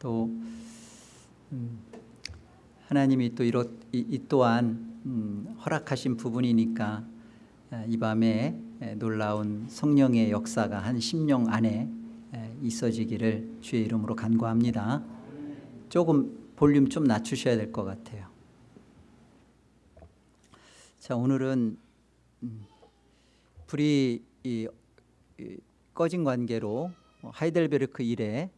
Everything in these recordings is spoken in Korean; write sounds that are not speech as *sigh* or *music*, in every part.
또 음, 하나님이 또 이렇, 이, 이 또한 음, 허락하신 부분이니까 에, 이 밤에 에, 놀라운 성령의 역사가 한 10년 안에 에, 있어지기를 주의 이름으로 간구합니다. 조금 볼륨 좀 낮추셔야 될 것 같아요. 자 오늘은 음, 불이 꺼진 관계로 하이델베르크 일에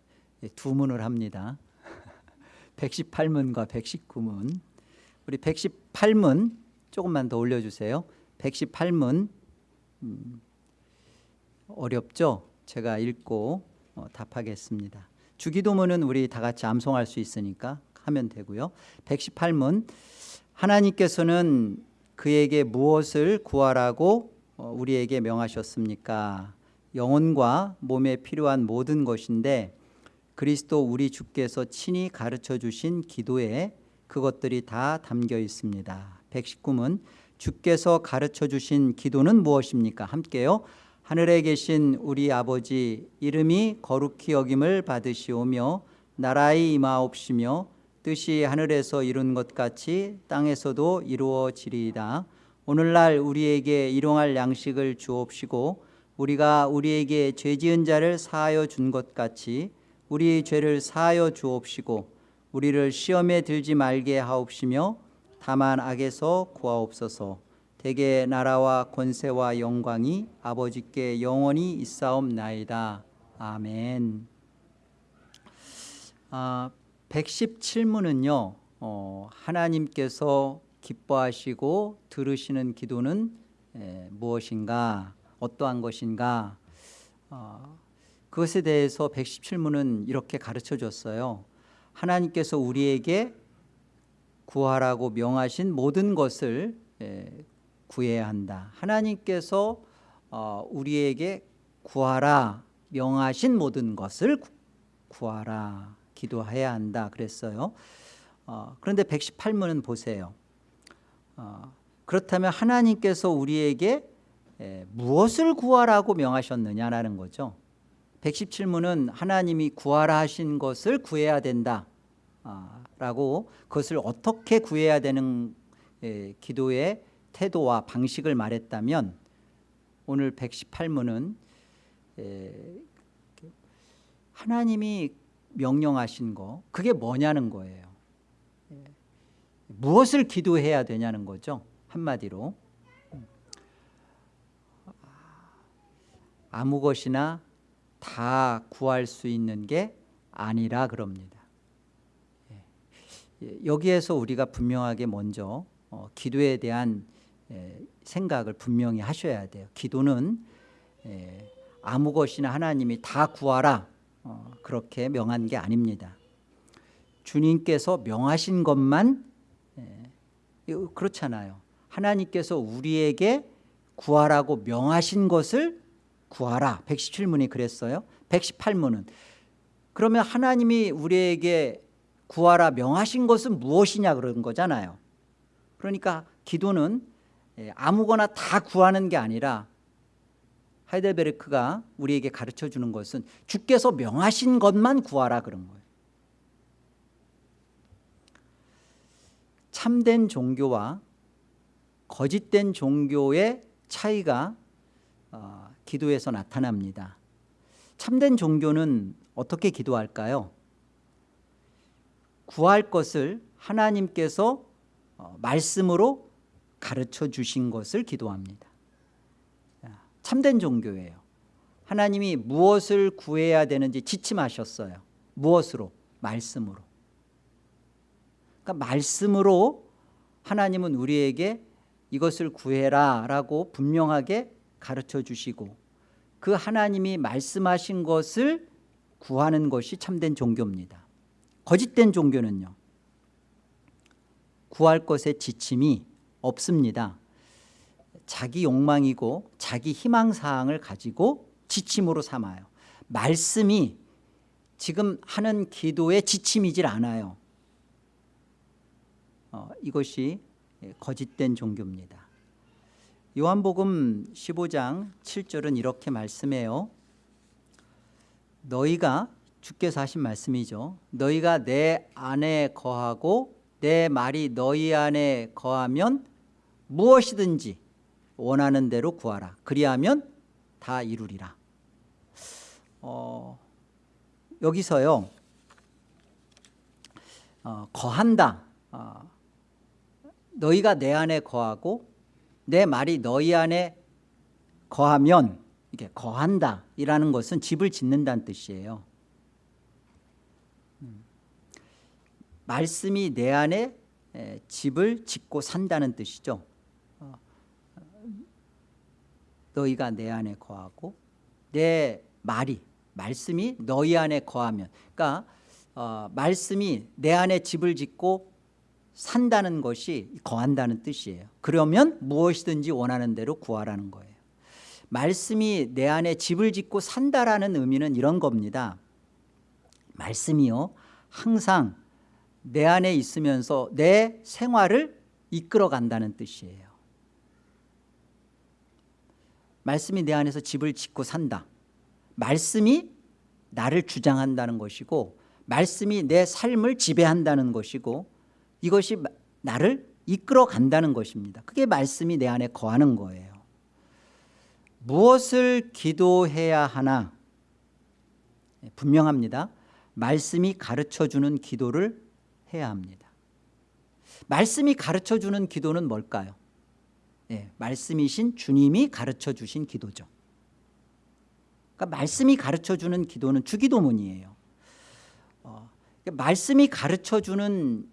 두 문을 합니다. *laughs* 118문과 119문. 우리 118문 조금만 더 올려주세요. 118문 음, 어렵죠? 제가 읽고 어, 답하겠습니다. 주기도문은 우리 다 같이 암송할 수 있으니까 하면 되고요. 118문 하나님께서는 그에게 무엇을 구하라고 어, 우리에게 명하셨습니까? 영혼과 몸에 필요한 모든 것인데 그리스도 우리 주께서 친히 가르쳐 주신 기도에 그것들이 다 담겨 있습니다. 119문 주께서 가르쳐 주신 기도는 무엇입니까? 함께요. 하늘에 계신 우리 아버지 이름이 거룩히 여김을 받으시오며 나라의 임하옵시며 뜻이 하늘에서 이룬 것 같이 땅에서도 이루어지리이다. 오늘날 우리에게 일용할 양식을 주옵시고 우리가 우리에게 죄 지은 자를 사하여 준 것 같이 우리 죄를 사하여 주옵시고 우리를 시험에 들지 말게 하옵시며 다만 악에서 구하옵소서. 대개 나라와 권세와 영광이 아버지께 영원히 있사옵나이다. 아멘. 아, 117문은요 어, 하나님께서 기뻐하시고 들으시는 기도는 에, 무엇인가? 어떠한 것인가? 어, 그것에 대해서 117문은 이렇게 가르쳐 줬어요. 하나님께서 우리에게 구하라고 명하신 모든 것을 에, 구해야 한다. 하나님께서 어, 우리에게 구하라 명하신 모든 것을 구하라 기도해야 한다 그랬어요. 어, 그런데 118문은 보세요. 어, 그렇다면 하나님께서 우리에게 에, 무엇을 구하라고 명하셨느냐라는 거죠 117문은 하나님이 구하라 하신 것을 구해야 된다. 아, 라고 그것을 어떻게 구해야 되는 에, 기도의 태도와 방식을 말했다면 오늘 118문은 에, 하나님이 명령하신 거 그게 뭐냐는 거예요. 무엇을 기도해야 되냐는 거죠 한마디로. 아무 것이나 다 구할 수 있는 게 아니라 그럽니다. 여기에서 우리가 분명하게 먼저 어, 기도에 대한 생각을 분명히 하셔야 돼요. 기도는 아무 것이나 하나님이 다 구하라 어, 그렇게 명한 게 아닙니다. 주님께서 명하신 것만 그렇잖아요. 하나님께서 우리에게 구하라고 명하신 것을 구하라. 117문이 그랬어요. 118문은. 그러면 하나님이 우리에게 구하라 명하신 것은 무엇이냐 그런 거잖아요. 그러니까 기도는 아무거나 다 구하는 게 아니라 하이델베르크가 우리에게 가르쳐 주는 것은 주께서 명하신 것만 구하라 그런 거예요. 참된 종교와 거짓된 종교의 차이가 어, 기도에서 나타납니다. 참된 종교는 어떻게 기도할까요? 구할 것을 하나님께서 어, 말씀으로 가르쳐 주신 것을 기도합니다. 참된 종교예요. 하나님이 무엇을 구해야 되는지 지침하셨어요. 무엇으로? 말씀으로. 그러니까 말씀으로 하나님은 우리에게 이것을 구해라 라고 분명하게 가르쳐 주시고 그 하나님이 말씀하신 것을 구하는 것이 참된 종교입니다. 거짓된 종교는요 구할 것에 지침이 없습니다. 자기 욕망이고 자기 희망사항을 가지고 지침으로 삼아요. 말씀이 지금 하는 기도의 지침이질 않아요. 어, 이것이 거짓된 종교입니다 요한복음 15장 7절은 이렇게 말씀해요 너희가 주께서 하신 말씀이죠. 너희가 내 안에 거하고 내 말이 너희 안에 거하면 무엇이든지 원하는 대로 구하라. 그리하면 다 이루리라. 어, 여기서요. 어, 거한다. 어, 너희가 내 안에 거하고 내 말이 너희 안에 거하면 이게 거한다 이라는 것은 집을 짓는다는 뜻이에요 음. 말씀이 내 안에 에, 집을 짓고 산다는 뜻이죠 어, 너희가 내 안에 거하고 내 말이 말씀이 너희 안에 거하면 그러니까 어, 말씀이 내 안에 집을 짓고 산다는 것이 거한다는 뜻이에요. 그러면 무엇이든지 원하는 대로 구하라는 거예요. 말씀이 내 안에 집을 짓고 산다라는 의미는 이런 겁니다. 말씀이요 항상 내 안에 있으면서 내 생활을 이끌어 간다는 뜻이에요. 말씀이 내 안에서 집을 짓고 산다. 말씀이 나를 주장한다는 것이고 말씀이 내 삶을 지배한다는 것이고 이것이 나를 이끌어 간다는 것입니다. 그게 말씀이 내 안에 거하는 거예요. 무엇을 기도해야 하나? 예, 분명합니다. 말씀이 가르쳐주는 기도를 해야 합니다. 말씀이 가르쳐주는 기도는 뭘까요? 예, 말씀이신 주님이 가르쳐주신 기도죠. 그러니까 말씀이 가르쳐주는 기도는 주기도문이에요. 어, 그러니까 말씀이 가르쳐주는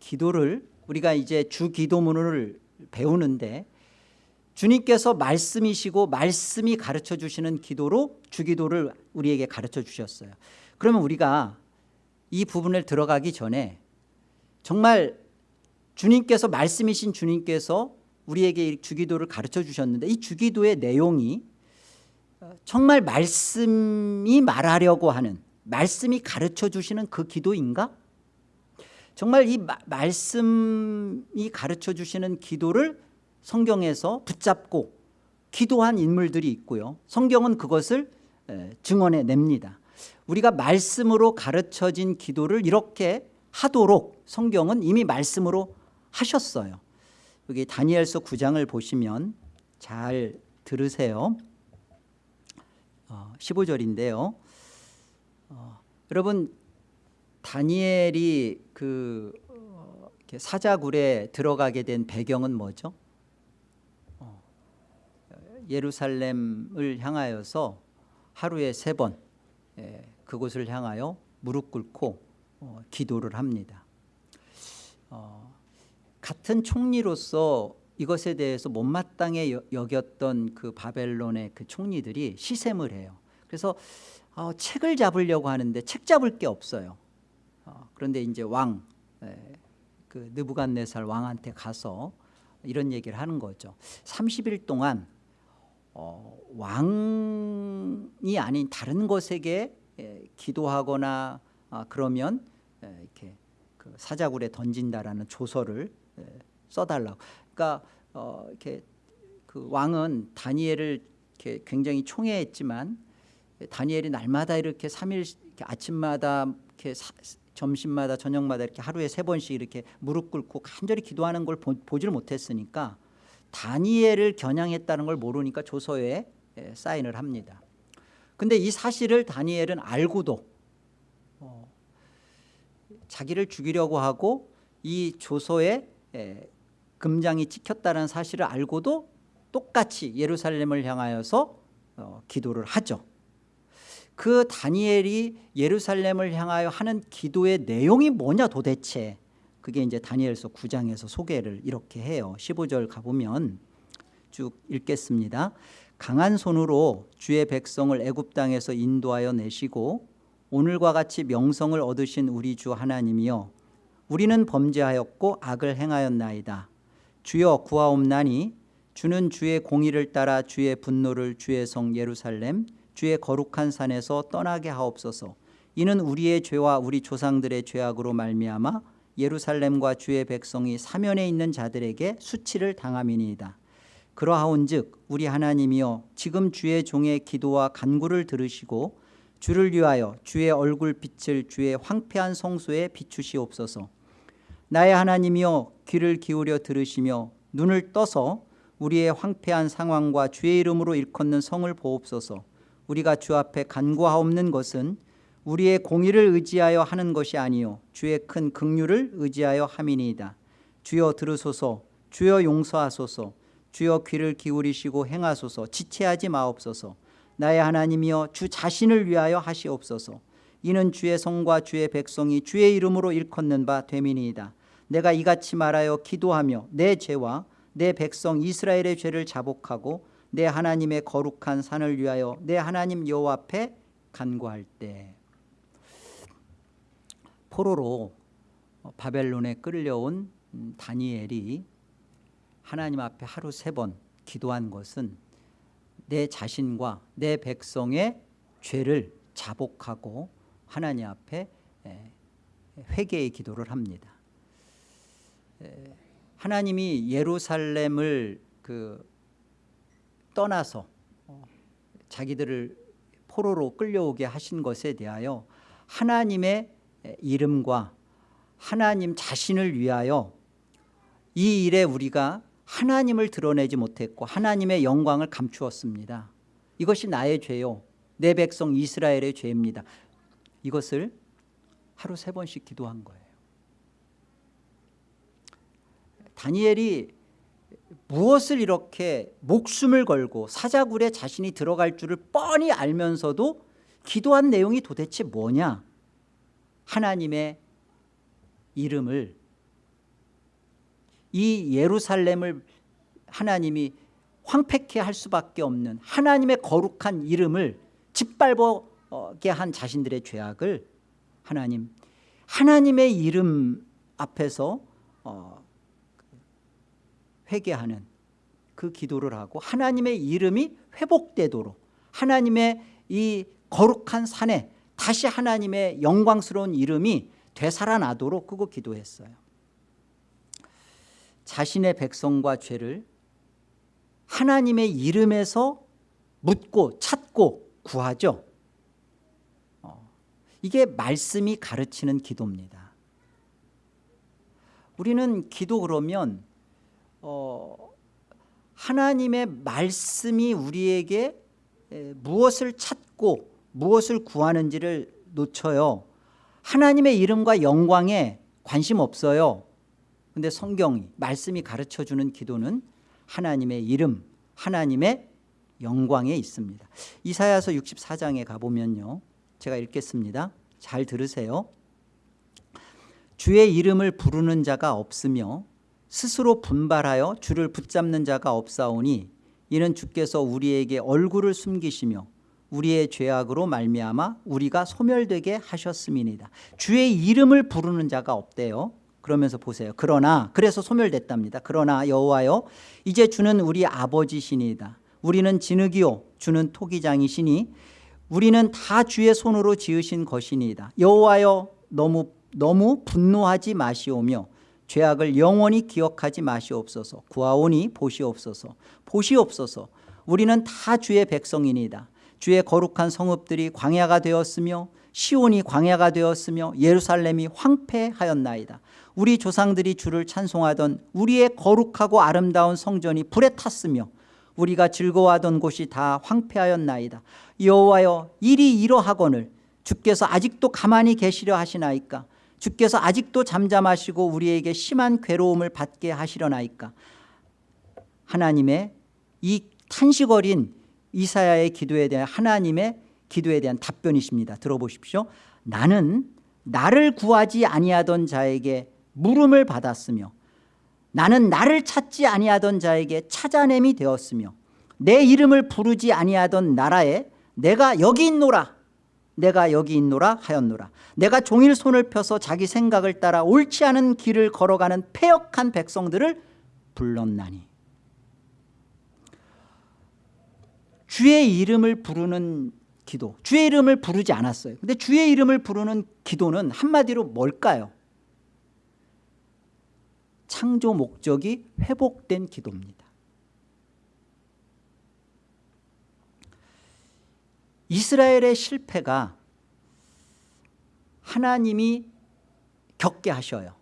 기도를 우리가 이제 주 기도문을 배우는데 주님께서 말씀이시고 말씀이 가르쳐 주시는 기도로 주기도를 우리에게 가르쳐 주셨어요 그러면 우리가 이 부분을 들어가기 전에 정말 주님께서 말씀이신 주님께서 우리에게 주기도를 가르쳐 주셨는데 이 주기도의 내용이 정말 말씀이 말하려고 하는 말씀이 가르쳐 주시는 그 기도인가? 정말 이 마, 말씀이 가르쳐 주시는 기도를 성경에서 붙잡고 기도한 인물들이 있고요. 성경은 그것을 증언해 냅니다. 우리가 말씀으로 가르쳐진 기도를 이렇게 하도록 성경은 이미 말씀으로 하셨어요. 여기 다니엘서 9장을 보시면 잘 들으세요. 15절인데요. 어, 어, 여러분 다니엘이 그 어, 사자굴에 들어가게 된 배경은 뭐죠? 어, 예루살렘을 향하여서 하루에 세번 예, 그곳을 향하여 무릎 꿇고 어, 기도를 합니다. 같은 총리로서 이것에 대해서 못마땅해 여겼던 그 바벨론의 그 총리들이 시샘을 해요. 그래서 책을 잡으려고 하는데 책 잡을 게 없어요 어, 그런데 이제 왕, 그 느부갓네살 왕한테 가서 이런 얘기를 하는 거죠. 30일 동안 어, 왕이 아닌 다른 것에게 기도하거나 아, 그러면 이렇게 그 사자굴에 던진다라는 조서를 써달라고. 그러니까 어, 이렇게 그 왕은 다니엘을 이렇게 굉장히 총애했지만 다니엘이 날마다 이렇게 3일 아침마다 이렇게 점심마다 저녁마다 이렇게 하루에 세 번씩 이렇게 무릎 꿇고 간절히 기도하는 걸 보, 보지를 못했으니까 다니엘을 겨냥했다는 걸 모르니까 조서에 예, 사인을 합니다. 근데 이 사실을 다니엘은 알고도 어, 자기를 죽이려고 하고 이 조서에 예, 금장이 찍혔다는 사실을 알고도 똑같이 예루살렘을 향하여서 어, 기도를 하죠. 그 다니엘이 예루살렘을 향하여 하는 기도의 내용이 뭐냐 도대체? 그게 이제 다니엘서 9장에서 소개를 이렇게 해요. 15절 가보면 쭉 읽겠습니다. 강한 손으로 주의 백성을 애굽 땅에서 인도하여 내시고 오늘과 같이 명성을 얻으신 우리 주 하나님이여 우리는 범죄하였고 악을 행하였나이다. 주여 구하옵나니 주는 주의 공의를 따라 주의 분노를 주의 성 예루살렘 주의 거룩한 산에서 떠나게 하옵소서. 이는 우리의 죄와 우리 조상들의 죄악으로 말미암아 예루살렘과 주의 백성이 사면에 있는 자들에게 수치를 당함이니이다. 그러하온즉 우리 하나님이여 지금 주의 종의 기도와 간구를 들으시고 주를 위하여 주의 얼굴 빛을 주의 황폐한 성소에 비추시옵소서. 나의 하나님이여 귀를 기울여 들으시며 눈을 떠서 우리의 황폐한 상황과 주의 이름으로 일컫는 성을 보옵소서 우리가 주 앞에 간구하옵는 것은 우리의 공의를 의지하여 하는 것이 아니요 주의 큰 긍휼을 의지하여 함이니이다. 주여 들으소서 주여 용서하소서 주여 귀를 기울이시고 행하소서 지체하지 마옵소서. 나의 하나님이여 주 자신을 위하여 하시옵소서. 이는 주의 성과 주의 백성이 주의 이름으로 일컫는 바 되민이이다. 내가 이같이 말하여 기도하며 내 죄와 내 백성 이스라엘의 죄를 자복하고 내 하나님의 거룩한 산을 위하여 내 하나님 여호와 앞에 간구할 때 포로로 바벨론에 끌려온 다니엘이 하나님 앞에 하루 세 번 기도한 것은 내 자신과 내 백성의 죄를 자복하고 하나님 앞에 회개의 기도를 합니다. 하나님이 예루살렘을 그 떠나서 자기들을 포로로 끌려오게 하신 것에 대하여 하나님의 이름과 하나님 자신을 위하여 이 일에 우리가 하나님을 드러내지 못했고 하나님의 영광을 감추었습니다. 이것이 나의 죄요. 내 백성 이스라엘의 죄입니다. 이것을 하루 세 번씩 기도한 거예요. 다니엘이 무엇을 이렇게 목숨을 걸고 사자굴에 자신이 들어갈 줄을 뻔히 알면서도 기도한 내용이 도대체 뭐냐? 하나님의 이름을 이 예루살렘을 하나님이 황폐케 할 수밖에 없는 하나님의 거룩한 이름을 짓밟게 한 자신들의 죄악을 하나님 하나님의 이름 앞에서 어, 회개하는 그 기도를 하고 하나님의 이름이 회복되도록 하나님의 이 거룩한 산에 다시 하나님의 영광스러운 이름이 되살아나도록 그거 기도했어요. 자신의 백성과 죄를 하나님의 이름에서 묻고 찾고 구하죠. 어, 이게 말씀이 가르치는 기도입니다. 우리는 기도 그러면 어, 하나님의 말씀이 우리에게 무엇을 찾고 무엇을 구하는지를 놓쳐요. 하나님의 이름과 영광에 관심 없어요. 근데 성경이 말씀이 가르쳐주는 기도는 하나님의 이름 하나님의 영광에 있습니다. 이사야서 64장에 가보면요. 제가 읽겠습니다. 잘 들으세요. 주의 이름을 부르는 자가 없으며 스스로 분발하여 주를 붙잡는 자가 없사오니 이는 주께서 우리에게 얼굴을 숨기시며 우리의 죄악으로 말미암아 우리가 소멸되게 하셨음이니다. 주의 이름을 부르는 자가 없대요. 그러면서 보세요. 그러나 그래서 소멸됐답니다. 그러나 여호와여 이제 주는 우리 아버지시니이다. 우리는 진흙이요 주는 토기장이시니 우리는 다 주의 손으로 지으신 것이니이다. 여호와여 너무 너무 분노하지 마시오며 죄악을 영원히 기억하지 마시옵소서. 구하오니 보시옵소서. 보시옵소서. 우리는 다 주의 백성이니이다. 주의 거룩한 성읍들이 광야가 되었으며 시온이 광야가 되었으며 예루살렘이 황폐하였나이다. 우리 조상들이 주를 찬송하던 우리의 거룩하고 아름다운 성전이 불에 탔으며 우리가 즐거워하던 곳이 다 황폐하였나이다. 여호와여 일이 이러하거늘 주께서 아직도 가만히 계시려 하시나이까 주께서 아직도 잠잠하시고 우리에게 심한 괴로움을 받게 하시려나이까? 하나님의 이 탄식 어린 이사야의 기도에 대한 하나님의 기도에 대한 답변이십니다. 들어보십시오. 나는 나를 구하지 아니하던 자에게 물음을 받았으며 나는 나를 찾지 아니하던 자에게 찾아냄이 되었으며 내 이름을 부르지 아니하던 나라에 내가 여기 있노라 내가 여기 있노라 하였노라. 내가 종일 손을 펴서 자기 생각을 따라 옳지 않은 길을 걸어가는 폐역한 백성들을 불렀나니. 주의 이름을 부르는 기도 주의 이름을 부르지 않았어요. 근데 주의 이름을 부르는 기도는 한마디로 뭘까요? 창조 목적이 회복된 기도입니다 이스라엘의 실패가 하나님이 겪게 하셔요.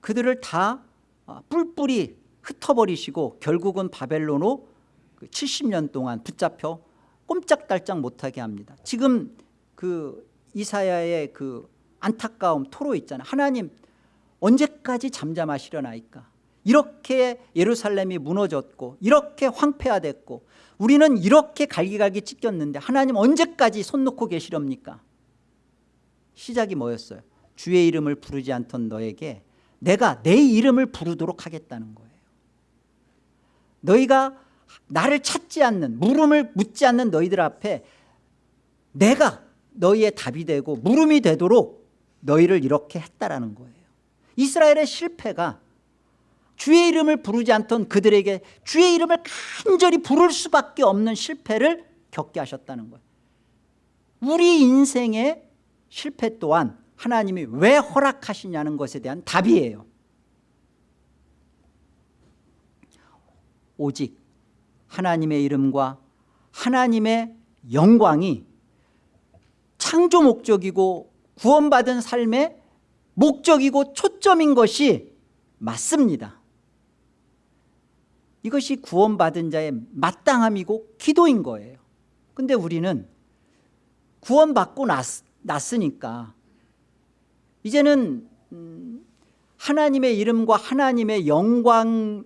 그들을 다 어, 뿔뿔이 흩어버리시고 결국은 바벨론으로 70년 동안 붙잡혀 꼼짝달짝 못하게 합니다. 지금 그 이사야의 그 안타까움 토로 있잖아요. 하나님 언제까지 잠잠하시려나이까 이렇게 예루살렘이 무너졌고 이렇게 황폐화됐고 우리는 이렇게 갈기갈기 찢겼는데 하나님 언제까지 손 놓고 계시렵니까? 시작이 뭐였어요? 주의 이름을 부르지 않던 너에게 내가 내 이름을 부르도록 하겠다는 거예요. 너희가 나를 찾지 않는 물음을 묻지 않는 너희들 앞에 내가 너희의 답이 되고 물음이 되도록 너희를 이렇게 했다라는 거예요. 이스라엘의 실패가 주의 이름을 부르지 않던 그들에게 주의 이름을 간절히 부를 수밖에 없는 실패를 겪게 하셨다는 거예요. 우리 인생의 실패 또한 하나님이 왜 허락하시냐는 것에 대한 답이에요. 오직 하나님의 이름과 하나님의 영광이 창조 목적이고 구원받은 삶의 목적이고 초점인 것이 맞습니다 이것이 구원받은 자의 마땅함이고 기도인 거예요. 근데 우리는 구원받고 났, 났으니까 이제는 음, 하나님의 이름과 하나님의 영광의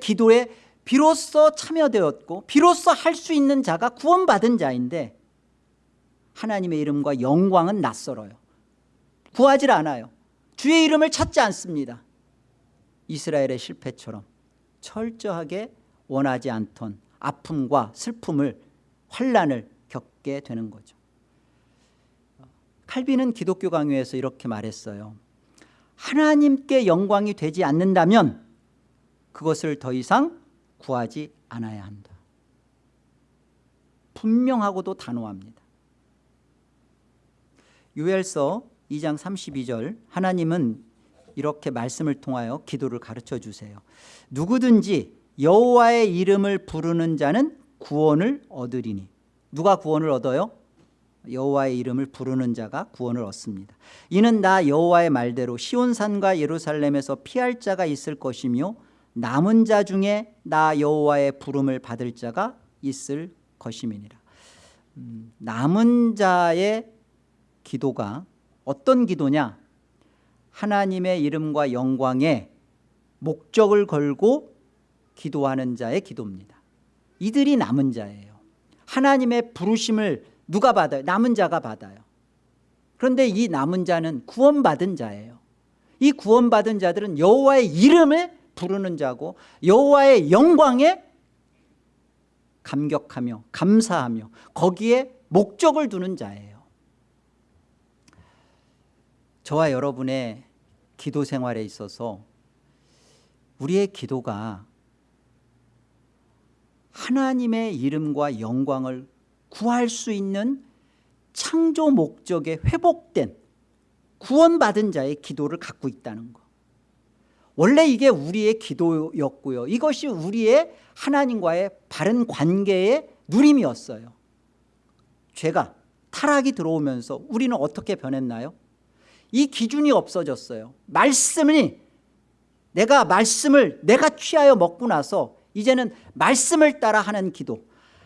기도에 비로소 참여되었고 비로소 할 수 있는 자가 구원받은 자인데 하나님의 이름과 영광은 낯설어요. 구하질 않아요. 주의 이름을 찾지 않습니다. 이스라엘의 실패처럼 철저하게 원하지 않던 아픔과 슬픔을 환란을 겪게 되는 거죠. 칼빈은 기독교 강요에서 이렇게 말했어요. 하나님께 영광이 되지 않는다면 그것을 더 이상 구하지 않아야 한다. 분명하고도 단호합니다. 유엘서 2장 32절 하나님은 이렇게 말씀을 통하여 기도를 가르쳐 주세요. 누구든지 여호와의 이름을 부르는 자는 구원을 얻으리니. 누가 구원을 얻어요? 여호와의 이름을 부르는 자가 구원을 얻습니다. 이는 나 여호와의 말대로 시온산과 예루살렘에서 피할 자가 있을 것이며 남은 자 중에 나 여호와의 부름을 받을 자가 있을 것임이니라. 음, 남은 자의 기도가 어떤 기도냐 하나님의 이름과 영광에 목적을 걸고 기도하는 자의 기도입니다. 이들이 남은 자예요. 하나님의 부르심을 누가 받아요? 남은 자가 받아요. 그런데 이 남은 자는 구원받은 자예요. 이 구원받은 자들은 여호와의 이름을 부르는 자고 여호와의 영광에 감격하며 감사하며 거기에 목적을 두는 자예요 저와 여러분의 기도 생활에 있어서 우리의 기도가 하나님의 이름과 영광을 구할 수 있는 창조 목적에 회복된 구원받은 자의 기도를 갖고 있다는 것 원래 이게 우리의 기도였고요. 이것이 우리의 하나님과의 바른 관계의 누림이었어요. 죄가 타락이 들어오면서 우리는 어떻게 변했나요? 이 기준이 없어졌어요. 말씀이 내가 말씀을 내가 취하여 먹고 나서 이제는 말씀을 따라 하는 기도.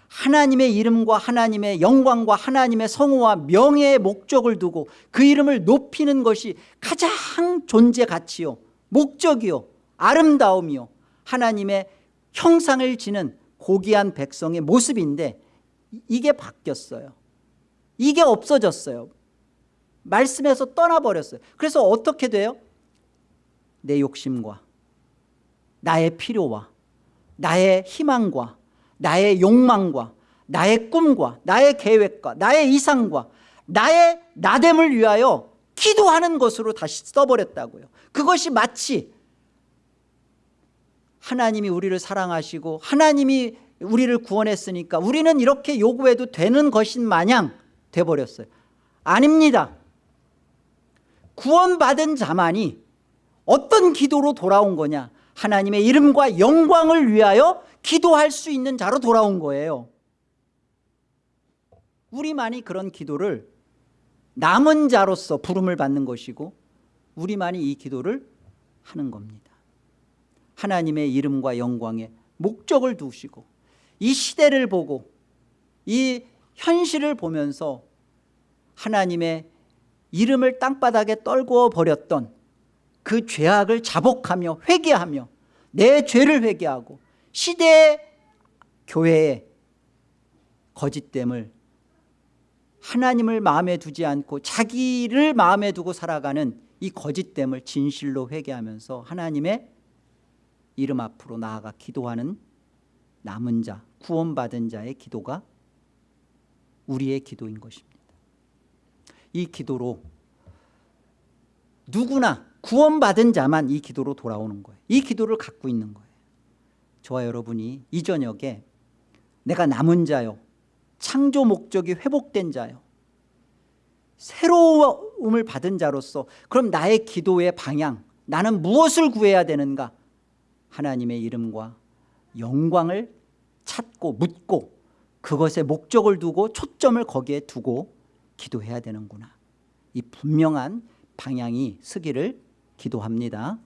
하나님의 이름과 하나님의 영광과 하나님의 성호와 명예의 목적을 두고 그 이름을 높이는 것이 가장 존재 가치요 목적이요 아름다움이요. 하나님의 형상을 지는 고귀한 백성의 모습인데 이게 바뀌었어요. 이게 없어졌어요 말씀에서 떠나버렸어요. 그래서 어떻게 돼요? 내 욕심과 나의 필요와 나의 희망과 나의 욕망과 나의 꿈과 나의 계획과 나의 이상과 나의 나됨을 위하여 기도하는 것으로 다시 써버렸다고요. 그것이 마치 하나님이 우리를 사랑하시고 하나님이 우리를 구원했으니까 우리는 이렇게 요구해도 되는 것인 마냥 돼버렸어요. 아닙니다 구원받은 자만이 어떤 기도로 돌아온 거냐? 하나님의 이름과 영광을 위하여 기도할 수 있는 자로 돌아온 거예요. 우리만이 그런 기도를 남은 자로서 부름을 받는 것이고 우리만이 이 기도를 하는 겁니다. 하나님의 이름과 영광에 목적을 두시고 이 시대를 보고 이 현실을 보면서 하나님의 이름을 땅바닥에 떨구어 버렸던 그 죄악을 자복하며 회개하며 내 죄를 회개하고 시대 교회의 거짓됨을 하나님을 마음에 두지 않고 자기를 마음에 두고 살아가는 이 거짓됨을 진실로 회개하면서 하나님의 이름 앞으로 나아가 기도하는 남은 자 구원받은 자의 기도가 우리의 기도인 것입니다 이 기도로 누구나 구원받은 자만 이 기도로 돌아오는 거예요. 이 기도를 갖고 있는 거예요. 저와 여러분이 이 저녁에 내가 남은 자요 창조 목적이 회복된 자요 새로움을 받은 자로서 그럼 나의 기도의 방향 나는 무엇을 구해야 되는가? 하나님의 이름과 영광을 찾고 묻고 그것에 목적을 두고 초점을 거기에 두고 기도해야 되는구나. 이 분명한 방향이 서기를 기도합니다.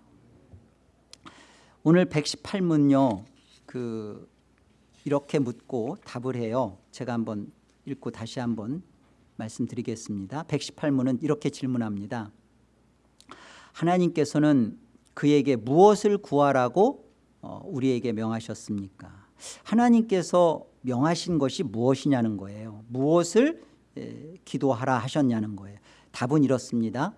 오늘 118문요 그 이렇게 묻고 답을 해요. 제가 한번 읽고 다시 한번 말씀드리겠습니다. 118문은 이렇게 질문합니다. 하나님께서는 그에게 무엇을 구하라고 어, 우리에게 명하셨습니까? 하나님께서 명하신 것이 무엇이냐는 거예요. 무엇을 기도하라 하셨냐는 거예요. 답은 이렇습니다.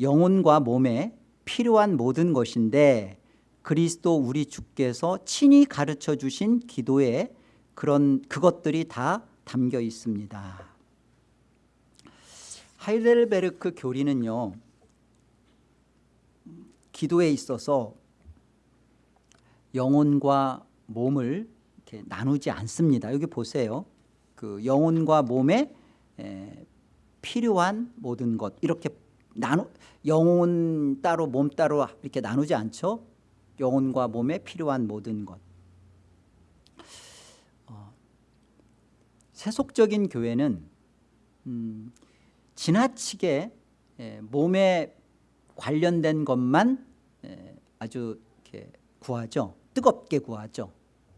영혼과 몸에 필요한 모든 것인데 그리스도 우리 주께서 친히 가르쳐 주신 기도에 그런 그것들이 다 담겨 있습니다. 하이델베르크 교리는요 기도에 있어서 영혼과 몸을 나누지 않습니다. 여기 보세요. 그 영혼과 몸에 에, 필요한 모든 것. 이렇게 나누 영혼 따로 몸 따로 이렇게 나누지 않죠? 영혼과 몸에 필요한 모든 것. 어, 세속적인 교회는 음, 지나치게 에, 몸에 관련된 것만 에, 아주 이렇게 구하죠. 뜨겁게 구하죠.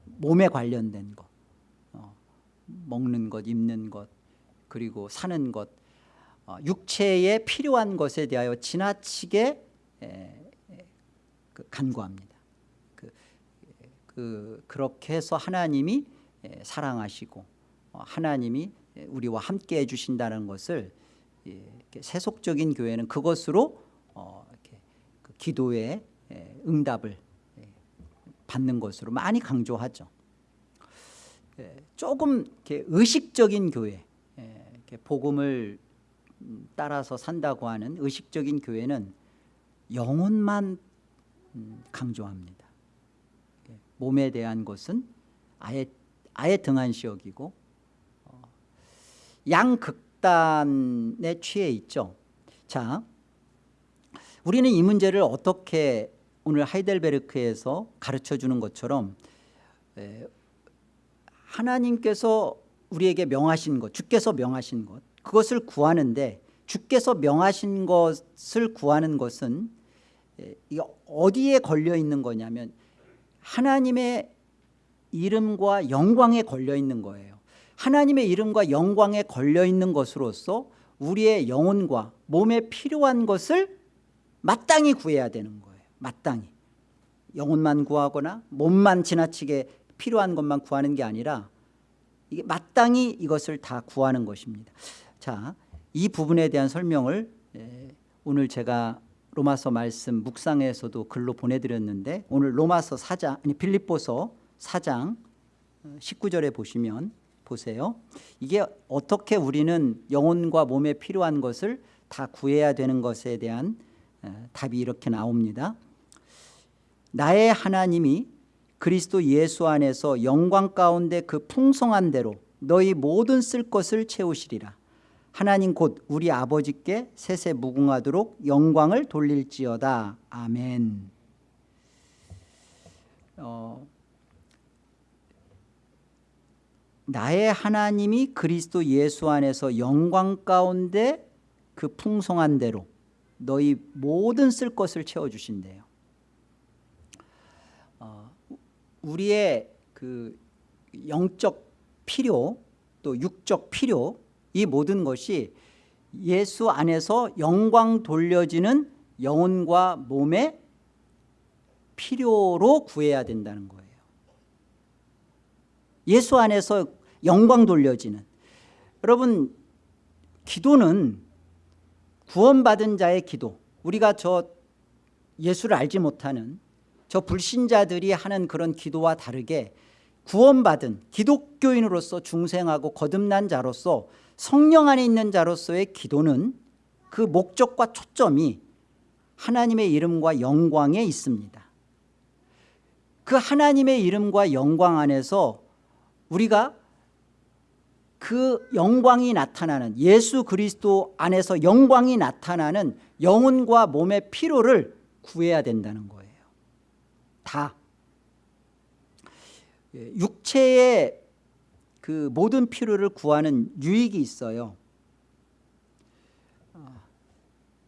몸에 관련된 것. 어, 먹는 것 입는 것 그리고 사는 것 어, 육체에 필요한 것에 대하여 지나치게 에, 그 간구합니다 그, 그, 그렇게 해서 하나님이 에, 사랑하시고 어, 하나님이 우리와 함께 해주신다는 것을 예, 세속적인 교회는 그것으로 어, 기도의 응답을 받는 것으로 많이 강조하죠. 예, 조금 의식적인 교회, 예, 복음을 음, 따라서 산다고 하는 의식적인 교회는 영혼만 음, 강조합니다. 예, 몸에 대한 것은 아예 아예 등한시 여기고 어, 양극단에 취해 있죠. 자, 우리는 이 문제를 어떻게 오늘 하이델베르크에서 가르쳐주는 것처럼 하나님께서 우리에게 명하신 것 주께서 명하신 것 그것을 구하는데 주께서 명하신 것을 구하는 것은 어디에 걸려 있는 거냐면 하나님의 이름과 영광에 걸려 있는 거예요. 하나님의 이름과 영광에 걸려 있는 것으로서 우리의 영혼과 몸에 필요한 것을 마땅히 구해야 되는 거예요. 마땅히. 영혼만 구하거나 몸만 지나치게 필요한 것만 구하는 게 아니라 이게 마땅히 이것을 다 구하는 것입니다. 자, 이 부분에 대한 설명을 오늘 제가 로마서 말씀 묵상에서도 글로 보내드렸는데 오늘 로마서 4장 아니 빌립보서 4장 19절에 어, 보시면 보세요. 이게 어떻게 우리는 영혼과 몸에 필요한 것을 다 구해야 되는 것에 대한 답이 이렇게 나옵니다. 나의 하나님이 그리스도 예수 안에서 영광 가운데 그 풍성한 대로 너희 모든 쓸 것을 채우시리라. 하나님 곧 우리 아버지께 세세 무궁하도록 영광을 돌릴지어다. 아멘. 어, 나의 하나님이 그리스도 예수 안에서 영광 가운데 그 풍성한 대로 너희 모든 쓸 것을 채워주신대요 어, 우리의 그 영적 필요 또 육적 필요 이 모든 것이 예수 안에서 영광 돌려지는 영혼과 몸의 필요로 구해야 된다는 거예요. 예수 안에서 영광 돌려지는. 여러분 기도는 구원받은 자의 기도 우리가 저 예수를 알지 못하는 저 불신자들이 하는 그런 기도와 다르게 구원받은 기독교인으로서 중생하고 거듭난 자로서 성령 안에 있는 자로서의 기도는 그 목적과 초점이 하나님의 이름과 영광에 있습니다. 그 하나님의 이름과 영광 안에서 우리가 그 영광이 나타나는 예수 그리스도 안에서 영광이 나타나는 영혼과 몸의 피로를 구해야 된다는 거예요 다. 예, 육체의 그 모든 필요를 구하는 유익이 있어요. 아,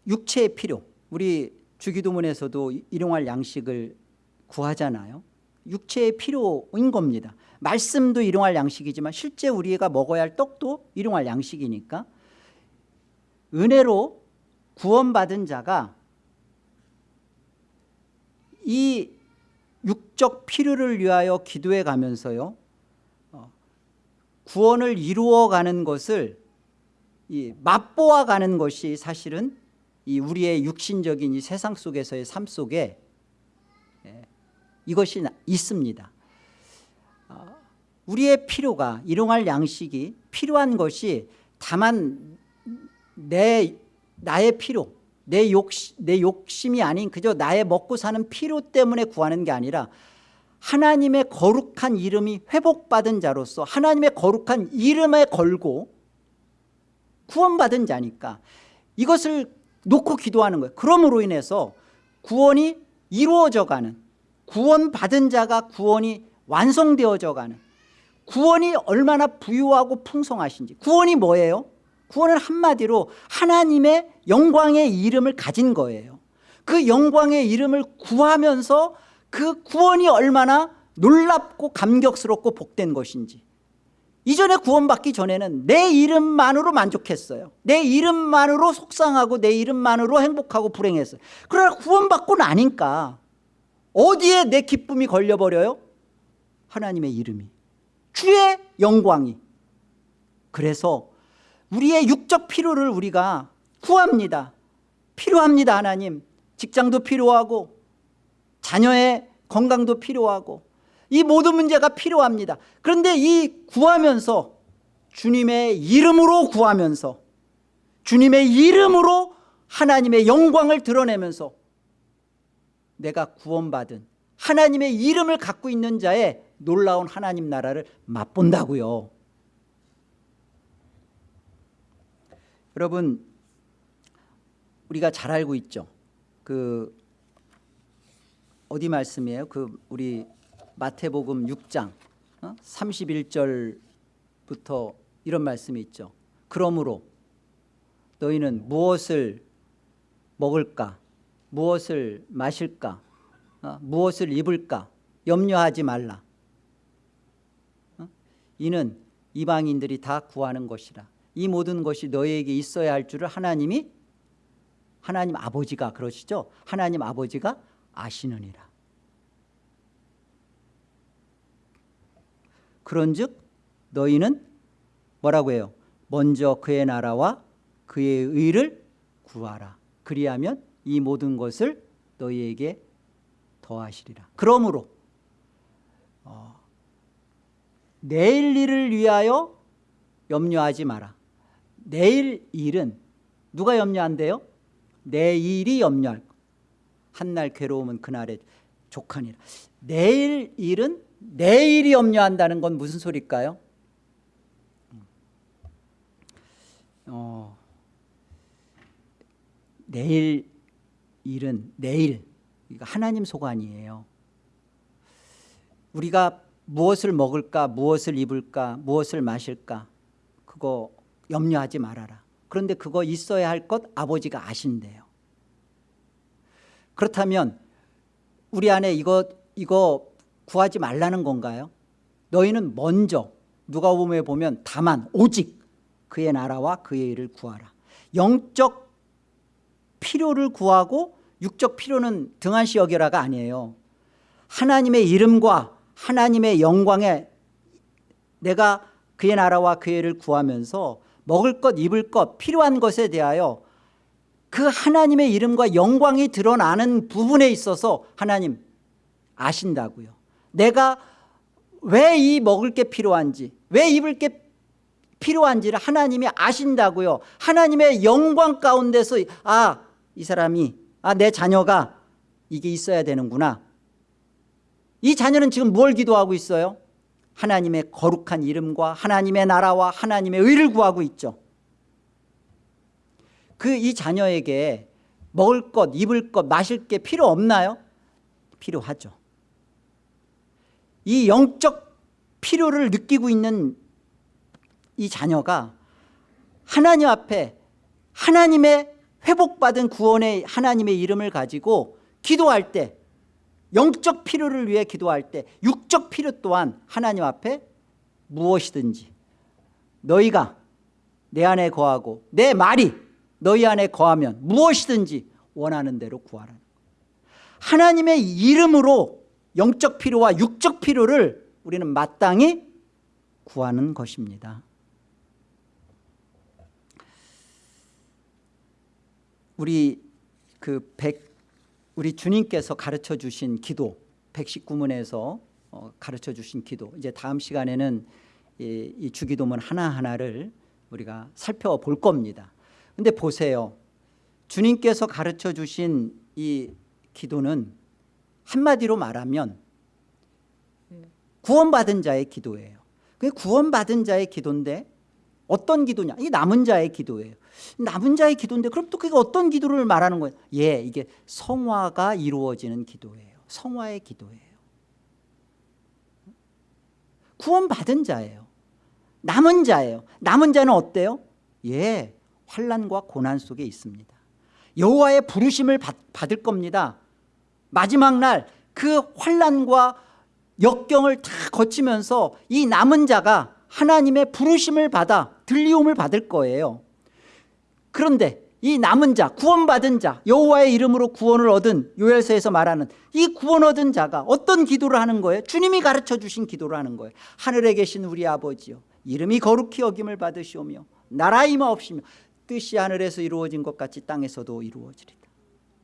육체의 필요. 우리 주기도문에서도 일용할 양식을 구하잖아요. 육체의 필요인 겁니다. 말씀도 일용할 양식이지만 실제 우리가 먹어야 할 떡도 일용할 양식이니까 은혜로 구원받은 자가 이 육적 필요를 위하여 기도해 가면서요 어, 구원을 이루어가는 것을 이 맛보아 가는 것이 사실은 이 우리의 육신적인 이 세상 속에서의 삶 속에 예, 이것이 있습니다. 어, 우리의 필요가 일용할 양식이 필요한 것이 다만 내 나의 필요 내, 욕심, 내 욕심이 아닌 그저 나의 먹고 사는 필요 때문에 구하는 게 아니라 하나님의 거룩한 이름이 회복받은 자로서 하나님의 거룩한 이름에 걸고 구원받은 자니까 이것을 놓고 기도하는 거예요 그러므로 인해서 구원이 이루어져 가는 구원받은 자가 구원이 완성되어져 가는 구원이 얼마나 부유하고 풍성하신지 구원이 뭐예요? 구원은 한마디로 하나님의 영광의 이름을 가진 거예요. 그 영광의 이름을 구하면서 그 구원이 얼마나 놀랍고 감격스럽고 복된 것인지. 이전에 구원받기 전에는 내 이름만으로 만족했어요. 내 이름만으로 속상하고 내 이름만으로 행복하고 불행했어요. 그러나 구원받고 나니까 어디에 내 기쁨이 걸려버려요? 하나님의 이름이. 주의 영광이. 그래서 우리의 육적 필요를 우리가 구합니다. 필요합니다 하나님. 직장도 필요하고 자녀의 건강도 필요하고 이 모든 문제가 필요합니다. 그런데 이 구하면서 주님의 이름으로 구하면서 주님의 이름으로 하나님의 영광을 드러내면서 내가 구원받은 하나님의 이름을 갖고 있는 자의 놀라운 하나님 나라를 맛본다고요. 여러분 우리가 잘 알고 있죠. 그 어디 말씀이에요? 그 우리 마태복음 6장 어? 31절부터 이런 말씀이 있죠. 그러므로 너희는 무엇을 먹을까? 무엇을 마실까? 어? 무엇을 입을까? 염려하지 말라. 어? 이는 이방인들이 다 구하는 것이라. 이 모든 것이 너희에게 있어야 할 줄을 하나님이 하나님 아버지가 그러시죠? 하나님 아버지가 아시느니라. 그런즉 너희는 뭐라고 해요? 먼저 그의 나라와 그의 의를 구하라. 그리하면 이 모든 것을 너희에게 더하시리라. 그러므로 어, 내일 일을 위하여 염려하지 마라. 내일 일은 누가 염려한대요? 내일이 염려할 한날 괴로움은 그날의 족하니라. 내일 일은 내일이 염려한다는 건 무슨 소리일까요? 어, 내일 일은 내일. 하나님 소관이에요. 우리가 무엇을 먹을까 무엇을 입을까 무엇을 마실까 그거 염려하지 말아라 그런데 그거 있어야 할 것 아버지가 아신대요. 그렇다면 우리 안에 이거 이거 구하지 말라는 건가요? 너희는 먼저 누가 보면 보면 다만 오직 그의 나라와 그의 일을 구하라. 영적 필요를 구하고 육적 필요는 등한시 여겨라가 아니에요. 하나님의 이름과 하나님의 영광에 내가 그의 나라와 그의 일을 구하면서 먹을 것 입을 것 필요한 것에 대하여 그 하나님의 이름과 영광이 드러나는 부분에 있어서 하나님 아신다고요. 내가 왜 이 먹을 게 필요한지 왜 입을 게 필요한지를 하나님이 아신다고요. 하나님의 영광 가운데서 아 이 사람이 아 내 자녀가 이게 있어야 되는구나. 이 자녀는 지금 뭘 기도하고 있어요? 하나님의 거룩한 이름과 하나님의 나라와 하나님의 의를 구하고 있죠 그 이 자녀에게 먹을 것 입을 것 마실 게 필요 없나요? 필요하죠 이 영적 필요를 느끼고 있는 이 자녀가 하나님 앞에 하나님의 회복받은 구원의 하나님의 이름을 가지고 기도할 때 영적 필요를 위해 기도할 때 육적 필요 또한 하나님 앞에 무엇이든지 너희가 내 안에 거하고 내 말이 너희 안에 거하면 무엇이든지 원하는 대로 구하라 하나님의 이름으로 영적 필요와 육적 필요를 우리는 마땅히 구하는 것입니다. 우리 그 백, 우리 주님께서 가르쳐 주신 기도 119문에서 어, 가르쳐 주신 기도. 이제 다음 시간에는 이, 이 주기도문 하나하나를 우리가 살펴볼 겁니다. 근데 보세요. 주님께서 가르쳐 주신 이 기도는 한마디로 말하면 구원받은 자의 기도예요. 그 구원받은 자의 기도인데 어떤 기도냐? 이 남은 자의 기도예요. 남은 자의 기도인데 그럼 또 그게 어떤 기도를 말하는 거예요? 예 이게 성화가 이루어지는 기도예요. 성화의 기도예요. 구원받은 자예요. 남은 자예요. 남은 자는 어때요? 예 환란과 고난 속에 있습니다. 여호와의 부르심을 받, 받을 겁니다. 마지막 날 그 환란과 역경을 다 거치면서 이 남은 자가 하나님의 부르심을 받아 들리움을 받을 거예요. 그런데 이 남은 자 구원받은 자 여호와의 이름으로 구원을 얻은 요엘서에서 말하는 이 구원 얻은 자가 어떤 기도를 하는 거예요? 주님이 가르쳐 주신 기도를 하는 거예요. 하늘에 계신 우리 아버지요 이름이 거룩히 여김을 받으시오며 나라 임하옵시며 뜻이 하늘에서 이루어진 것 같이 땅에서도 이루어지리다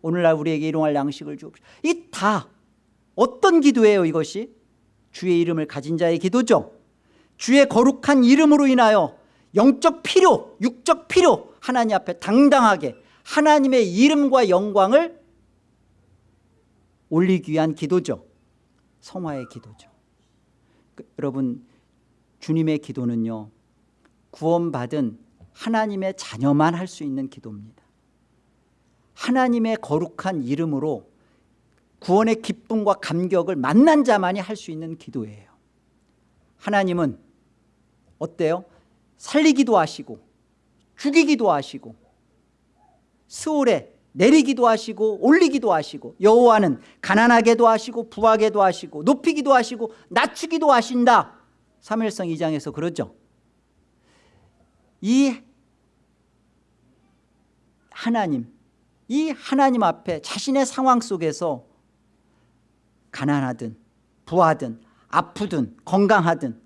오늘날 우리에게 일용할 양식을 주옵시오. 이 다 어떤 기도예요 이것이? 주의 이름을 가진 자의 기도죠 주의 거룩한 이름으로 인하여 영적 필요 육적 필요 하나님 앞에 당당하게 하나님의 이름과 영광을 올리기 위한 기도죠. 성화의 기도죠. 그, 여러분 주님의 기도는요 구원받은 하나님의 자녀만 할 수 있는 기도입니다. 하나님의 거룩한 이름으로 구원의 기쁨과 감격을 만난 자만이 할 수 있는 기도예요. 하나님은 어때요? 살리기도 하시고 죽이기도 하시고 스올에 내리기도 하시고 올리기도 하시고 여호와는 가난하게도 하시고 부하게도 하시고 높이기도 하시고 낮추기도 하신다 사무엘성 2장에서 그러죠 이 하나님 이 하나님 앞에 자신의 상황 속에서 가난하든 부하든 아프든 건강하든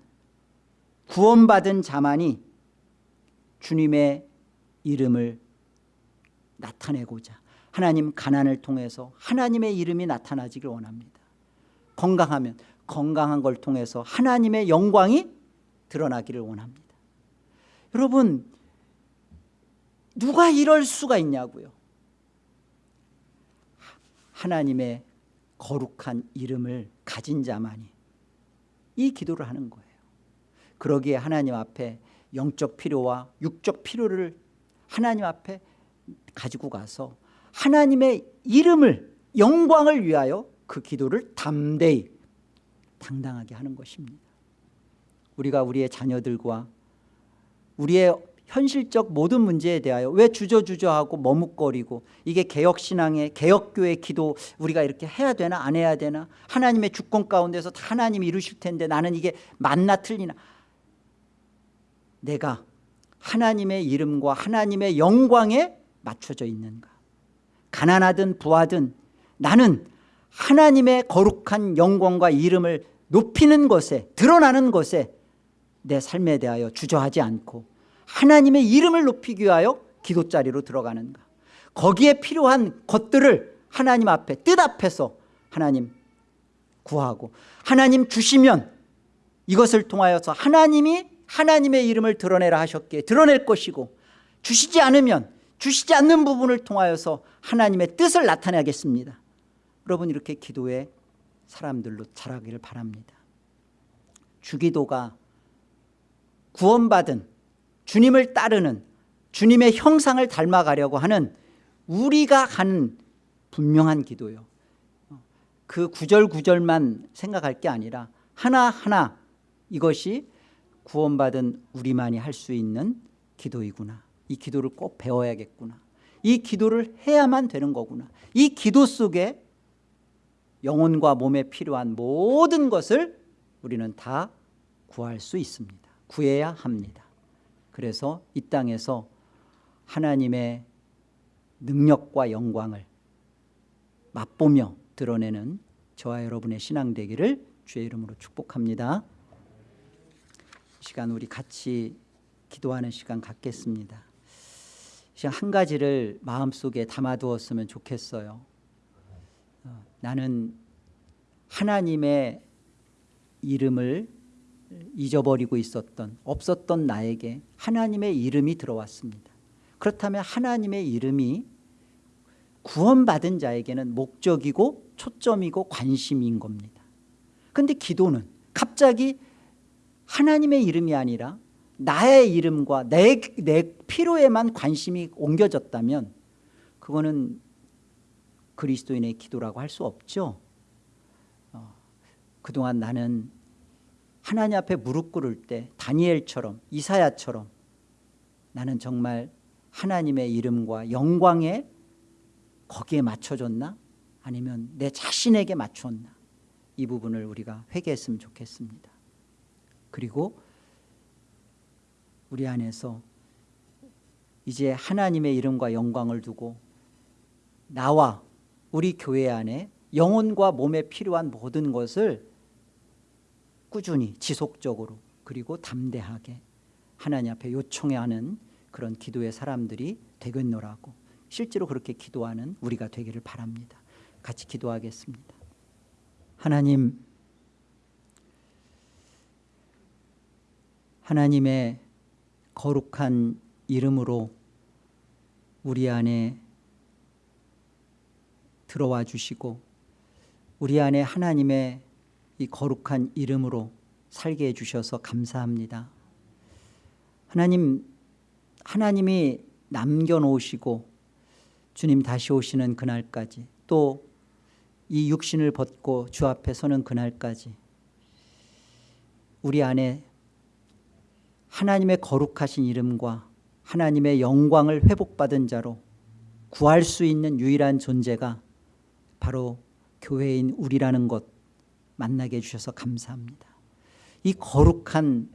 구원받은 자만이 주님의 이름을 나타내고자 하나님 가난을 통해서 하나님의 이름이 나타나기를 원합니다. 건강하면 건강한 걸 통해서 하나님의 영광이 드러나기를 원합니다. 여러분 누가 이럴 수가 있냐고요? 하나님의 거룩한 이름을 가진 자만이 이 기도를 하는 거예요 그러기에 하나님 앞에 영적 필요와 육적 필요를 하나님 앞에 가지고 가서 하나님의 이름을 영광을 위하여 그 기도를 담대히 당당하게 하는 것입니다. 우리가 우리의 자녀들과 우리의 현실적 모든 문제에 대하여 왜 주저주저하고 머뭇거리고 이게 개혁신앙의 개혁교회 기도 우리가 이렇게 해야 되나 안 해야 되나 하나님의 주권 가운데서 다 하나님이 이루실 텐데 나는 이게 맞나 틀리나 내가 하나님의 이름과 하나님의 영광에 맞춰져 있는가? 가난하든 부하든 나는 하나님의 거룩한 영광과 이름을 높이는 것에 드러나는 것에 내 삶에 대하여 주저하지 않고 하나님의 이름을 높이기 위하여 기도자리로 들어가는가? 거기에 필요한 것들을 하나님 앞에 뜻 앞에서 하나님 구하고 하나님 주시면 이것을 통하여서 하나님이 하나님의 이름을 드러내라 하셨기에 드러낼 것이고 주시지 않으면 주시지 않는 부분을 통하여서 하나님의 뜻을 나타내겠습니다. 여러분 이렇게 기도의 사람들로 자라기를 바랍니다. 주기도가 구원받은 주님을 따르는 주님의 형상을 닮아가려고 하는 우리가 하는 분명한 기도요. 그 구절구절만 생각할 게 아니라 하나하나 이것이 구원받은 우리만이 할 수 있는 기도이구나. 이 기도를 꼭 배워야겠구나. 이 기도를 해야만 되는 거구나. 이 기도 속에 영혼과 몸에 필요한 모든 것을 우리는 다 구할 수 있습니다. 구해야 합니다. 그래서 이 땅에서 하나님의 능력과 영광을 맛보며 드러내는 저와 여러분의 신앙 되기를 주의 이름으로 축복합니다. 이 시간 우리 같이 기도하는 시간 갖겠습니다. 시간 한 가지를 마음속에 담아두었으면 좋겠어요. 어, 나는 하나님의 이름을 잊어버리고 있었던 없었던 나에게 하나님의 이름이 들어왔습니다. 그렇다면 하나님의 이름이 구원받은 자에게는 목적이고 초점이고 관심인 겁니다. 그런데 기도는 갑자기 하나님의 이름이 아니라 나의 이름과 내, 내 필요에만 관심이 옮겨졌다면 그거는 그리스도인의 기도라고 할 수 없죠. 어, 그동안 나는 하나님 앞에 무릎 꿇을 때 다니엘처럼 이사야처럼 나는 정말 하나님의 이름과 영광에 거기에 맞춰줬나? 아니면 내 자신에게 맞췄나? 이 부분을 우리가 회개했으면 좋겠습니다 그리고 우리 안에서 이제 하나님의 이름과 영광을 두고 나와 우리 교회 안에 영혼과 몸에 필요한 모든 것을 꾸준히 지속적으로 그리고 담대하게 하나님 앞에 요청해야 하는 그런 기도의 사람들이 되겠노라고 실제로 그렇게 기도하는 우리가 되기를 바랍니다. 같이 기도하겠습니다. 하나님 하나님의 거룩한 이름으로 우리 안에 들어와 주시고 우리 안에 하나님의 이 거룩한 이름으로 살게 해주셔서 감사합니다. 하나님 하나님이 남겨놓으시고 주님 다시 오시는 그날까지 또 이 육신을 벗고 주 앞에 서는 그날까지 우리 안에 하나님의 거룩하신 이름과 하나님의 영광을 회복받은 자로 구할 수 있는 유일한 존재가 바로 교회인 우리라는 것 만나게 해주셔서 감사합니다. 이 거룩한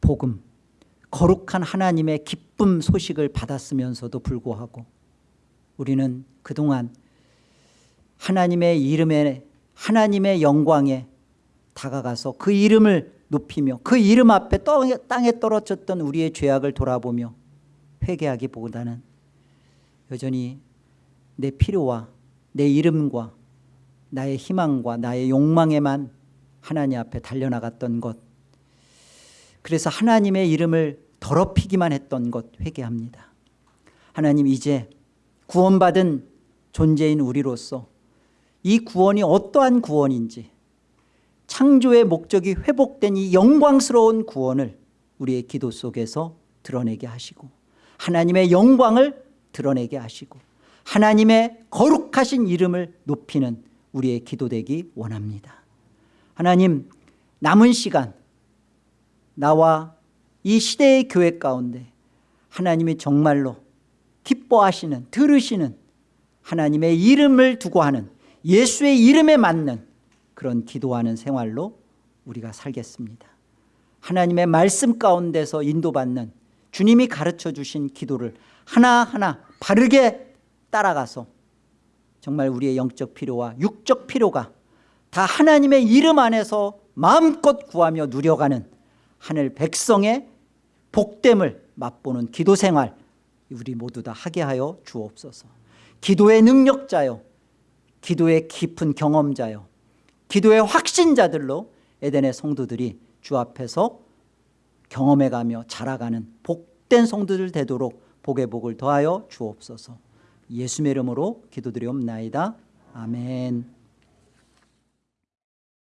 복음 거룩한 하나님의 기쁨 소식을 받았으면서도 불구하고 우리는 그동안 하나님의 이름에 하나님의 영광에 다가가서 그 이름을 높이며 그 이름 앞에 땅에 떨어졌던 우리의 죄악을 돌아보며 회개하기보다는 여전히 내 필요와 내 이름과 나의 희망과 나의 욕망에만 하나님 앞에 달려나갔던 것. 그래서 하나님의 이름을 더럽히기만 했던 것 회개합니다. 하나님 이제 구원받은 존재인 우리로서 이 구원이 어떠한 구원인지 창조의 목적이 회복된 이 영광스러운 구원을 우리의 기도 속에서 드러내게 하시고 하나님의 영광을 드러내게 하시고 하나님의 거룩하신 이름을 높이는 우리의 기도되기 원합니다. 하나님 남은 시간 나와 이 시대의 교회 가운데 하나님이 정말로 기뻐하시는 들으시는 하나님의 이름을 두고 하는 예수의 이름에 맞는 그런 기도하는 생활로 우리가 살겠습니다. 하나님의 말씀 가운데서 인도받는 주님이 가르쳐 주신 기도를 하나하나 바르게 따라가서 정말 우리의 영적 필요와 육적 필요가 다 하나님의 이름 안에서 마음껏 구하며 누려가는 하늘 백성의 복됨을 맛보는 기도 생활 우리 모두 다 하게 하여 주옵소서. 기도의 능력자요 기도의 깊은 경험자요 기도의 확신자들로 에덴의 성도들이 주 앞에서 경험해가며 자라가는 복된 성도들 되도록 복의 복을 더하여 주옵소서. 예수의 이름으로 기도드리옵나이다. 아멘